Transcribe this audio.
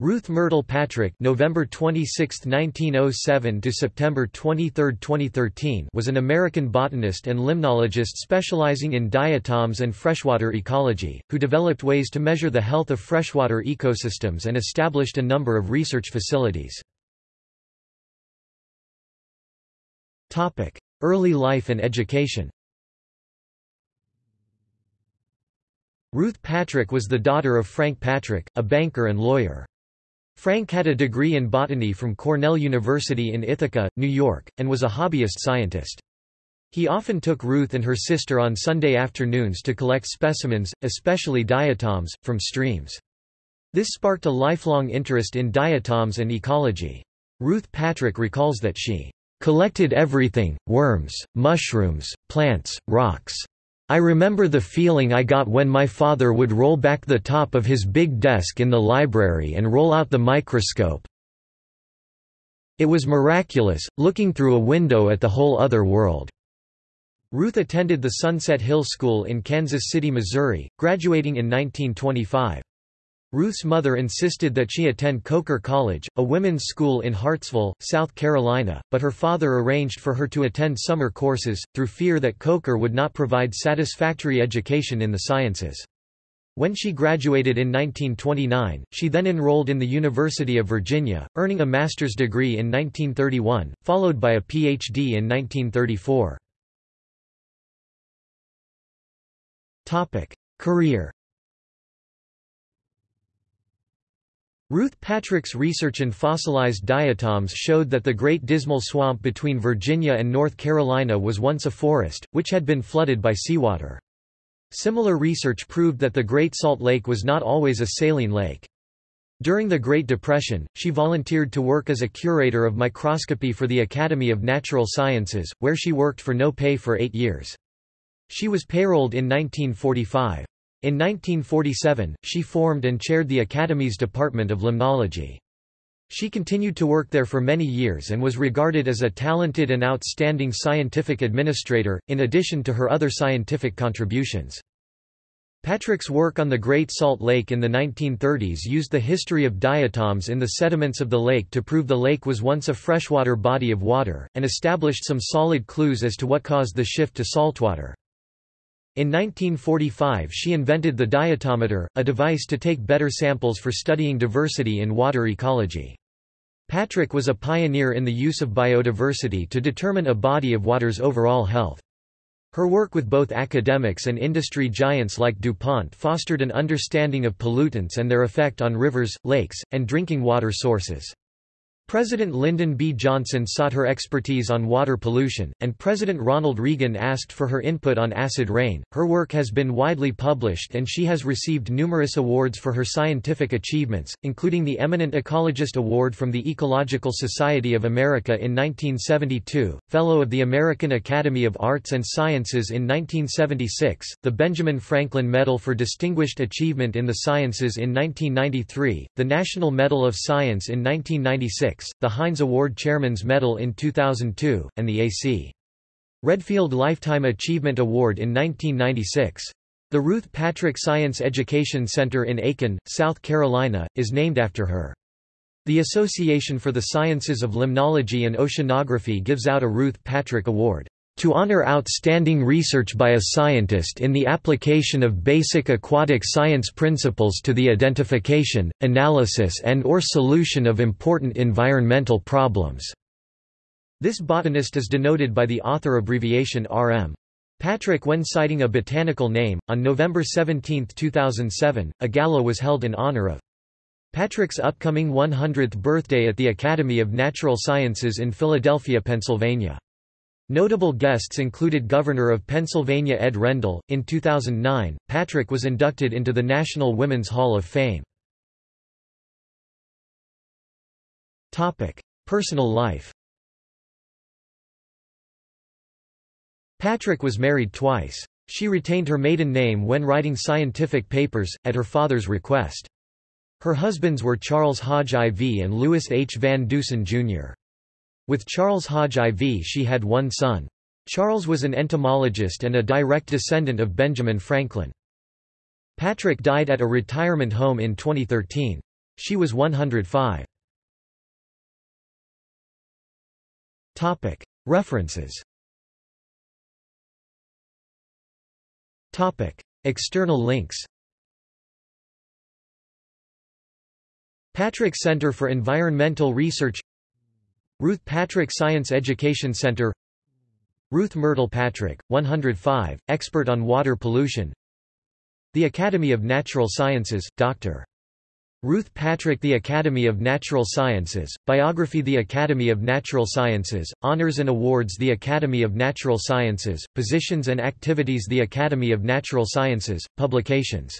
Ruth Myrtle Patrick November 26, 1907 to September 23, 2013 was an American botanist and limnologist specializing in diatoms and freshwater ecology, who developed ways to measure the health of freshwater ecosystems and established a number of research facilities. Early life and education Ruth Patrick was the daughter of Frank Patrick, a banker and lawyer. Frank had a degree in botany from Cornell University in Ithaca, New York, and was a hobbyist scientist. He often took Ruth and her sister on Sunday afternoons to collect specimens, especially diatoms, from streams. This sparked a lifelong interest in diatoms and ecology. Ruth Patrick recalls that she collected everything, worms, mushrooms, plants, rocks, I remember the feeling I got when my father would roll back the top of his big desk in the library and roll out the microscope. It was miraculous, looking through a window at the whole other world. Ruth attended the Sunset Hill School in Kansas City, Missouri, graduating in 1925. Ruth's mother insisted that she attend Coker College, a women's school in Hartsville, South Carolina, but her father arranged for her to attend summer courses, through fear that Coker would not provide satisfactory education in the sciences. When she graduated in 1929, she then enrolled in the University of Virginia, earning a master's degree in 1931, followed by a Ph.D. in 1934. Career Ruth Patrick's research in fossilized diatoms showed that the Great Dismal Swamp between Virginia and North Carolina was once a forest, which had been flooded by seawater. Similar research proved that the Great Salt Lake was not always a saline lake. During the Great Depression, she volunteered to work as a curator of microscopy for the Academy of Natural Sciences, where she worked for no pay for eight years. She was payrolled in 1945. In 1947, she formed and chaired the Academy's Department of Limnology. She continued to work there for many years and was regarded as a talented and outstanding scientific administrator, in addition to her other scientific contributions. Patrick's work on the Great Salt Lake in the 1930s used the history of diatoms in the sediments of the lake to prove the lake was once a freshwater body of water, and established some solid clues as to what caused the shift to saltwater. In 1945 she invented the diatometer, a device to take better samples for studying diversity in water ecology. Patrick was a pioneer in the use of biodiversity to determine a body of water's overall health. Her work with both academics and industry giants like DuPont fostered an understanding of pollutants and their effect on rivers, lakes, and drinking water sources. President Lyndon B. Johnson sought her expertise on water pollution, and President Ronald Reagan asked for her input on acid rain. Her work has been widely published and she has received numerous awards for her scientific achievements, including the Eminent Ecologist Award from the Ecological Society of America in 1972, Fellow of the American Academy of Arts and Sciences in 1976, the Benjamin Franklin Medal for Distinguished Achievement in the Sciences in 1993, the National Medal of Science in 1996, the Heinz Award Chairman's Medal in 2002, and the A.C. Redfield Lifetime Achievement Award in 1996. The Ruth Patrick Science Education Center in Aiken, South Carolina, is named after her. The Association for the Sciences of Limnology and Oceanography gives out a Ruth Patrick Award to honor outstanding research by a scientist in the application of basic aquatic science principles to the identification, analysis and or solution of important environmental problems." This botanist is denoted by the author abbreviation RM. Patrick when citing a botanical name, on November 17, 2007, a gala was held in honor of Patrick's upcoming 100th birthday at the Academy of Natural Sciences in Philadelphia, Pennsylvania. Notable guests included Governor of Pennsylvania Ed Rendell. In 2009, Patrick was inducted into the National Women's Hall of Fame. Topic: Personal life. Patrick was married twice. She retained her maiden name when writing scientific papers, at her father's request. Her husbands were Charles Hodge IV and Louis H. Van Dusen, Jr. With Charles Hodge IV she had one son. Charles was an entomologist and a direct descendant of Benjamin Franklin. Patrick died at a retirement home in 2013. She was 105. References External links Patrick Center for Environmental Research Ruth Patrick Science Education Center. Ruth Myrtle Patrick, 105, expert on water pollution. The Academy of Natural Sciences, Dr. Ruth Patrick The Academy of Natural Sciences, Biography The Academy of Natural Sciences, Honors and Awards The Academy of Natural Sciences, Positions and Activities The Academy of Natural Sciences, Publications